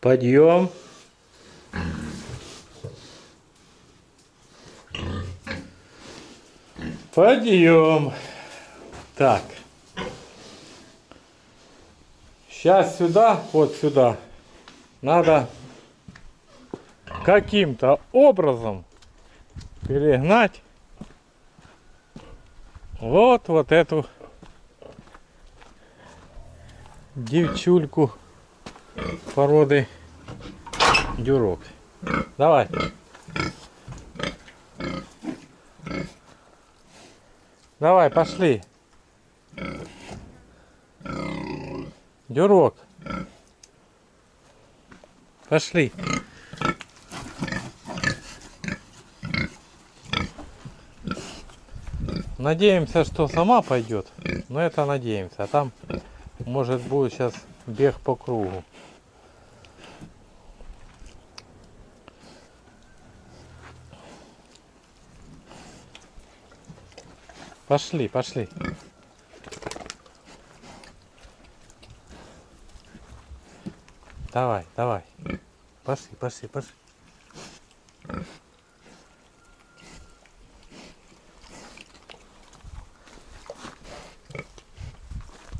Подъем. Подъем. Так. Сейчас сюда, вот сюда, надо каким-то образом перегнать вот вот эту девчульку породы дюрок. Давай. Давай, пошли. Дюрок. Пошли. Надеемся, что сама пойдет. Но это надеемся. А там может будет сейчас бег по кругу. Пошли, пошли. Давай, давай. Пошли, пошли, пошли.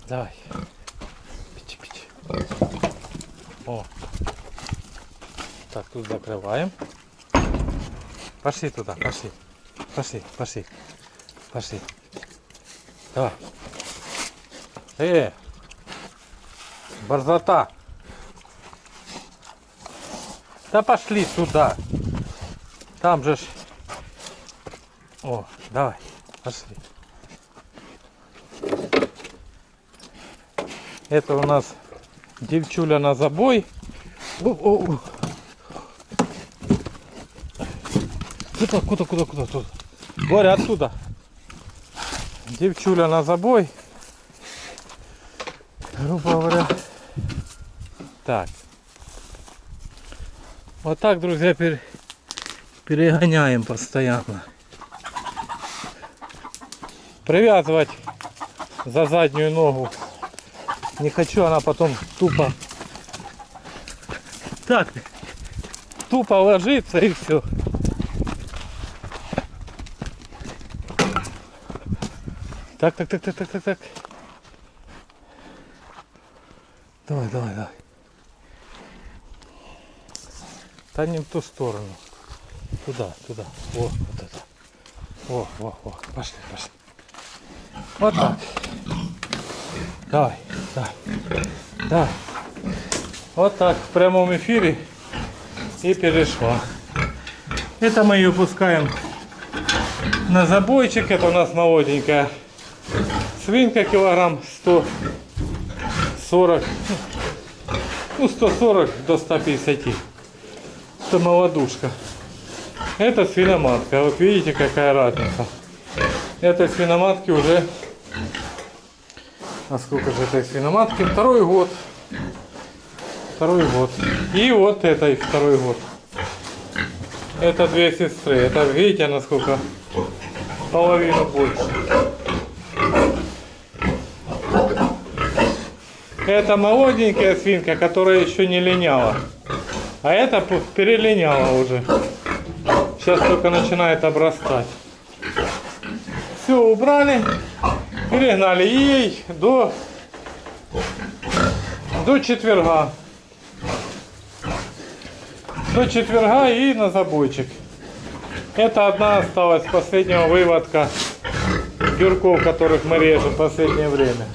Давай. Пичи, пичи. О. Так, тут закрываем. Пошли туда, пошли. Пошли, пошли. Пошли. Давай. Э, борзота. Да пошли туда. Там же ж... О, давай, пошли. Это у нас девчуля на забой. О, о, о. Куда, куда, куда, куда, куда? Боря, оттуда. Девчуля на забой. Грубо говоря. Так. Вот так, друзья, пере- перегоняем постоянно. Привязывать за заднюю ногу. Не хочу, она потом тупо так тупо ложится и все. Так, так, так, так, так, так, так. Давай, давай, давай. Та в ту сторону. Туда, туда. О, вот это. О, о, о. Пошли, пошли. Вот так. Давай, давай. Давай. Вот так в прямом эфире и перешла. Это мы ее пускаем на забойчик. Это у нас молоденькая свинка килограмм 140. Ну 140 до 150. Это молодушка. Это свиноматка. Вот видите какая разница. Этой свиноматки уже а сколько же этой свиноматки? Второй год. Второй год. И вот этой второй год. Это две сестры. Это видите, насколько половину больше. Это молоденькая свинка, которая еще не линяла. А это перелиняла уже. Сейчас только начинает обрастать. Все убрали. Перегнали ей до, до четверга. До четверга и на забойчик. Это одна осталась последнего выводка дюрков, которых мы режем в последнее время.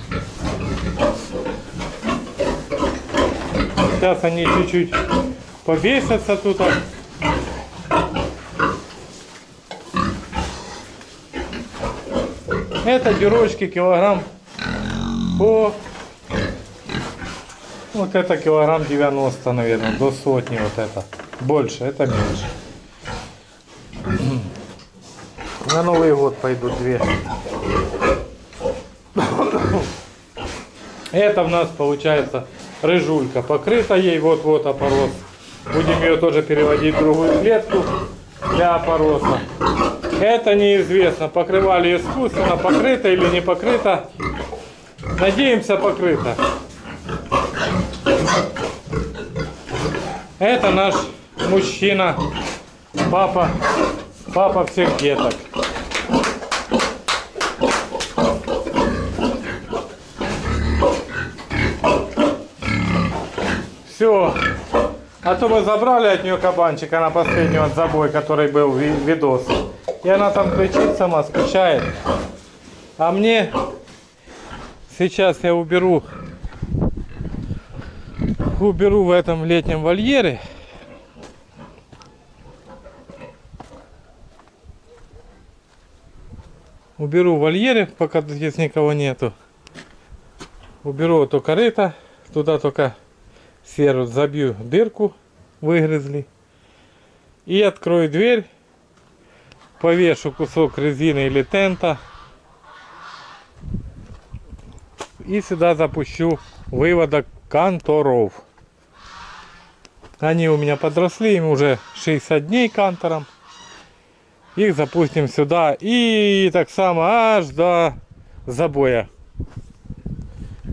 Сейчас они чуть-чуть повесятся тут. Это дюрочки килограмм по... Вот это килограмм 90, наверное, до сотни вот это. Больше, это меньше. На Новый год пойдут две. Это у нас получается рыжулька. Покрыта ей вот-вот опорос. Будем ее тоже переводить в другую клетку для опороса. Это неизвестно, покрывали искусственно, покрыто или не покрыто. Надеемся, покрыто. Это наш мужчина, папа, папа всех деток. Все. А то мы забрали от нее кабанчика на последний вот забой, который был ви- видос. И она там кричит сама, скучает. А мне сейчас я уберу уберу в этом летнем вольере. Уберу в вольере, пока здесь никого нету. Уберу эту корыто. Туда только серу забью дырку, выгрызли. И открою дверь. Повешу кусок резины или тента. И сюда запущу выводок канторов. Они у меня подросли, им уже 60 дней кантором. Их запустим сюда и так само аж до забоя.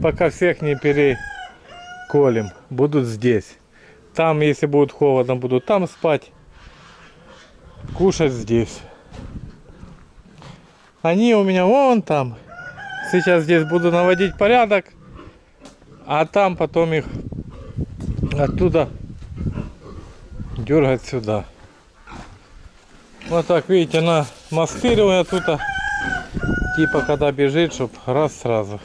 Пока всех не переколем. Будут здесь. Там, если будет холодно, будут там спать. Кушать здесь. Они у меня вон там. Сейчас здесь буду наводить порядок. А там потом их оттуда дергать сюда. Вот так, видите, на маскирование тут. Типа, когда бежит, чтоб раз сразу.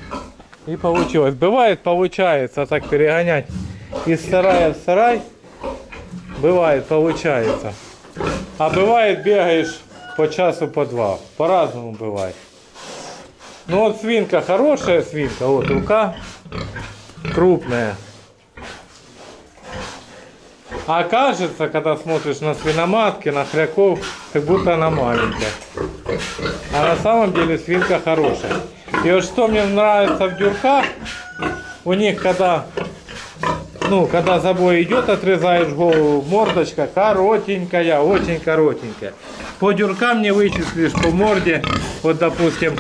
И получилось. Бывает, получается так перегонять из сарая в сарай. Бывает, получается. А бывает, бегаешь по часу, по два. По-разному бывает. Ну вот свинка, хорошая свинка. Вот рука крупная. А кажется, когда смотришь на свиноматки, на хряков, как будто она маленькая. А на самом деле свинка хорошая. И вот что мне нравится в дюрках, у них когда, ну, когда забой идет, отрезаешь голову, мордочка коротенькая, очень коротенькая. По дюркам не вычислишь по морде, вот допустим,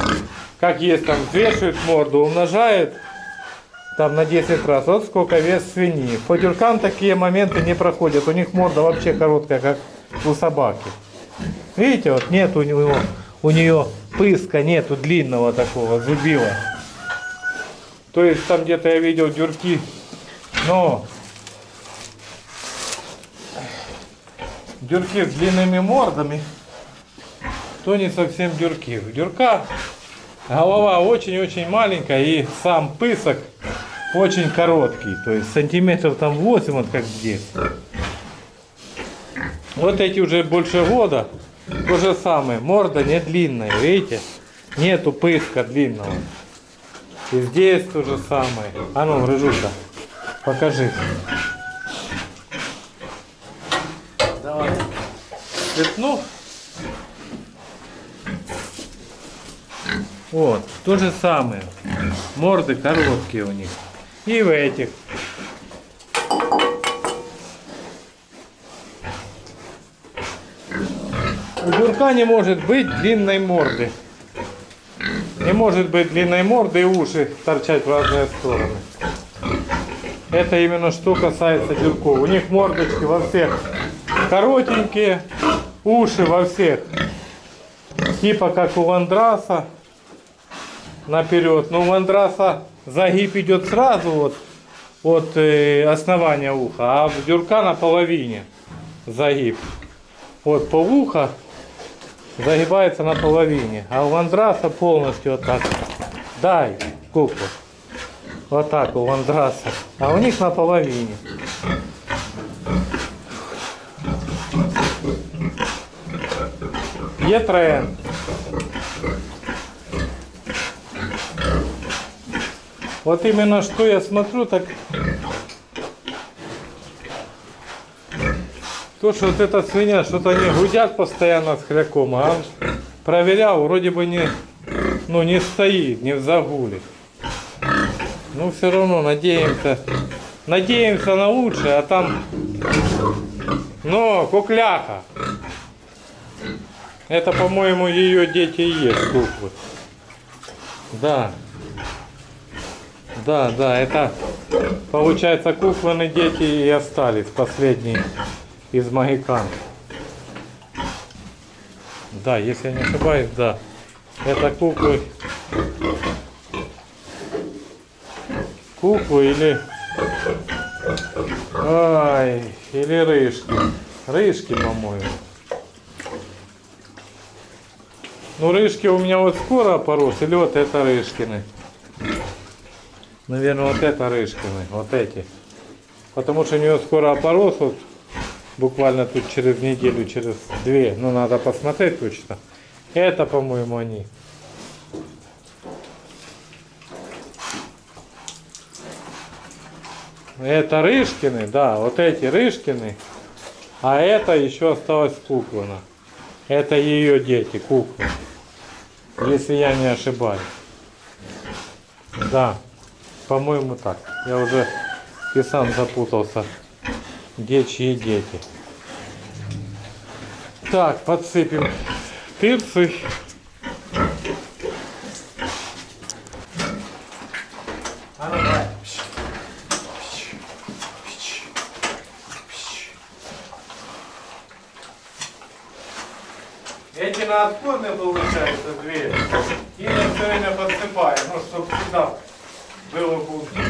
как есть там, взвешивает морду, умножает там на 10 раз. Вот сколько вес свиньи. По такие моменты не проходят. У них морда вообще короткая, как у собаки. Видите, вот нет у него, у нее пыска, нету длинного такого зубила. То есть там где-то я видел дюрки, но дюрки с длинными мордами, то не совсем дюрки. Дюрка голова очень-очень маленькая и сам пысок очень короткий, то есть сантиметров там 8, вот как здесь. Вот эти уже больше года, то же самое, морда не длинная, видите? Нету пыска длинного. И здесь то же самое. А ну, рыжука, покажи. Давай. Цветну. Вот, то же самое. Морды короткие у них. И в этих. У дурка не может быть длинной морды. Не может быть длинной морды и уши торчать в разные стороны. Это именно что касается дюрков. У них мордочки во всех коротенькие, уши во всех. Типа как у ландраса наперед. Но у ландраса загиб идет сразу вот от э, основания уха, а дюрка на половине загиб. Вот по ухо загибается на половине, а у ландраса полностью вот так. Дай куклу. Вот так у ландраса. А у них на половине. Є тренд. Вот именно что я смотрю, так то, что вот эта свинья, что-то они гудят постоянно с хряком, а проверял, вроде бы не, ну, не стоит, не в загуле. Ну, все равно надеемся, надеемся на лучшее, а там, но кукляха. Это, по-моему, ее дети и есть куклы. Да. Да, да, это получается кукланы дети и остались последние из магикан. Да, если я не ошибаюсь, да. Это куклы. Куклы или... Ай, или рыжки. Рыжки, по-моему. Ну, рыжки у меня вот скоро порос, или вот это рыжкины. Наверное, вот это рыжкины, вот эти. Потому что у нее скоро опорос, вот буквально тут через неделю, через две. Ну, надо посмотреть точно. Это, по-моему, они. Это Рышкины, да, вот эти Рышкины. А это еще осталось Куклана. Это ее дети, куклы. Если я не ошибаюсь. Да, по-моему так. Я уже и сам запутался. Где чьи дети. Так, подсыпем давай. Эти на отходные получается две. И все время подсыпаю, ну, чтобы всегда было вкусно.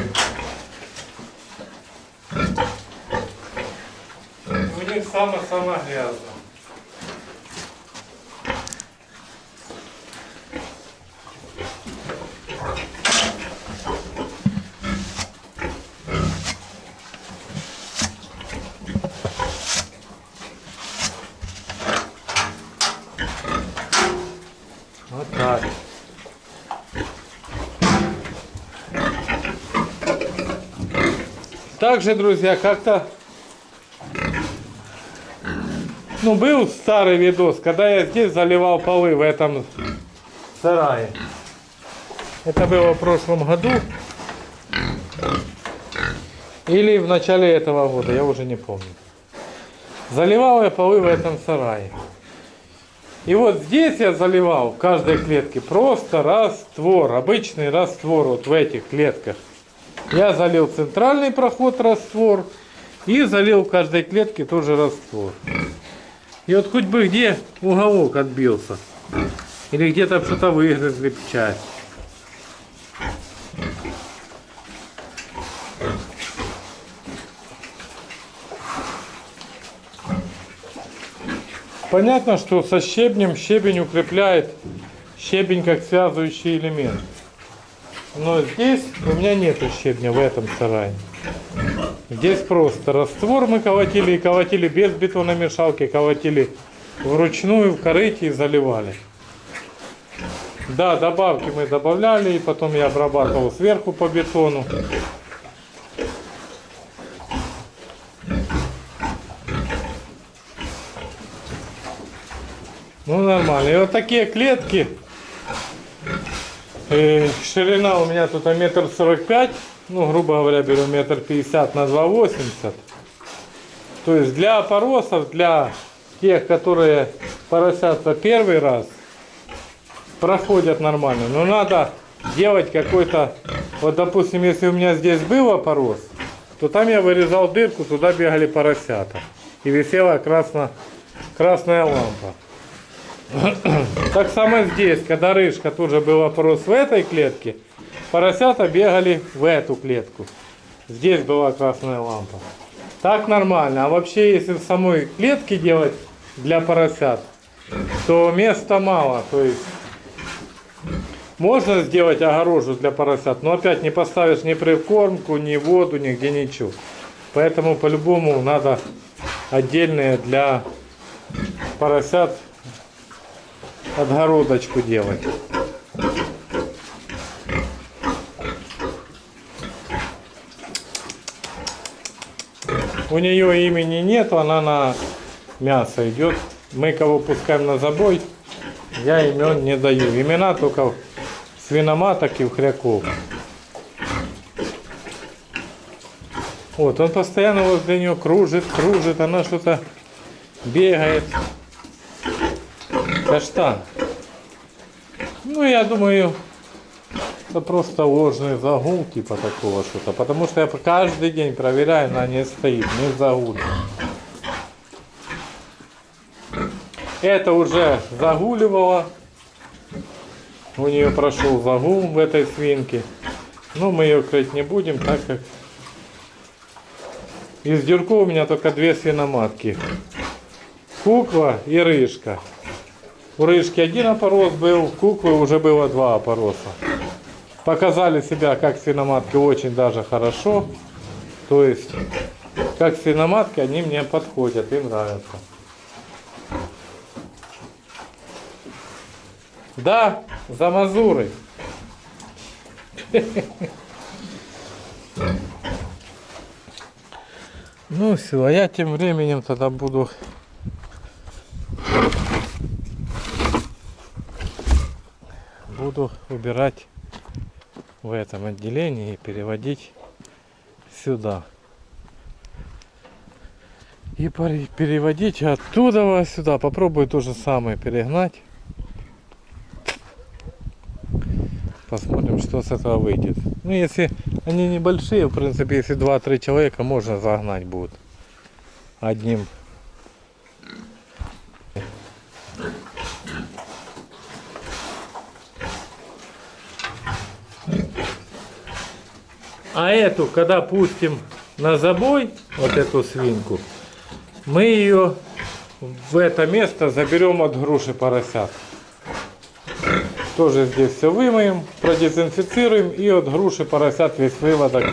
У них самое-самое грязно. Вот так. Также, друзья, как-то ну, был старый видос, когда я здесь заливал полы в этом сарае. Это было в прошлом году. Или в начале этого года, я уже не помню. Заливал я полы в этом сарае. И вот здесь я заливал в каждой клетке просто раствор, обычный раствор вот в этих клетках. Я залил центральный проход раствор и залил в каждой клетке тоже раствор. И вот хоть бы где уголок отбился. Или где-то что-то выгрызли часть. Понятно, что со щебнем щебень укрепляет щебень как связывающий элемент. Но здесь у меня нет щебня в этом сарае. Здесь просто раствор мы колотили и колотили без бетономешалки, колотили вручную в корыте и заливали. Да, добавки мы добавляли, и потом я обрабатывал сверху по бетону. Ну нормально. И вот такие клетки. Э, ширина у меня тут метр сорок пять. Ну, грубо говоря, беру метр пятьдесят на два восемьдесят. То есть для опоросов, для тех, которые поросятся первый раз, проходят нормально. Но надо делать какой-то... Вот, допустим, если у меня здесь был опорос, то там я вырезал дырку, туда бегали поросята. И висела красно, красная лампа. Так само здесь, когда рыжка тоже был опрос в этой клетке, поросята бегали в эту клетку. Здесь была красная лампа. Так нормально. А вообще, если в самой клетке делать для поросят, то места мало. То есть можно сделать огорожу для поросят, но опять не поставишь ни прикормку, ни воду, нигде ничего. Поэтому по-любому надо отдельные для поросят отгородочку делать. У нее имени нет, она на мясо идет. Мы кого пускаем на забой, я имен не даю. Имена только свиноматок и хряков. Вот, он постоянно возле нее кружит, кружит, она что-то бегает. Каштан. Ну, я думаю, Это просто ложный загул, типа такого что-то. Потому что я каждый день проверяю, она не стоит, не загулена. Это уже загуливало. У нее прошел загул в этой свинке. Но мы ее крыть не будем, так как из дюрков у меня только две свиноматки. Кукла и рыжка. У рыжки один опорос был, куклы уже было два опороса. Показали себя как свиноматки очень даже хорошо. То есть, как свиноматки они мне подходят и нравятся. Да, за Мазурой. Ну все, а я тем временем тогда буду буду убирать в этом отделении и переводить сюда. И переводить оттуда сюда. Попробую то же самое перегнать. Посмотрим, что с этого выйдет. Ну, если они небольшие, в принципе, если 2-3 человека, можно загнать будет. Одним. А эту, когда пустим на забой, вот эту свинку, мы ее в это место заберем от груши поросят. Тоже здесь все вымоем, продезинфицируем и от груши поросят весь выводок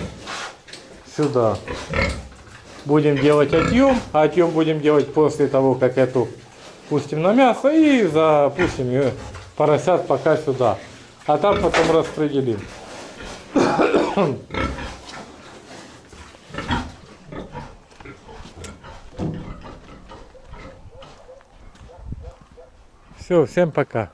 сюда. Будем делать отъем, а отъем будем делать после того, как эту пустим на мясо и запустим ее поросят пока сюда. А там потом распределим. Все, всем пока.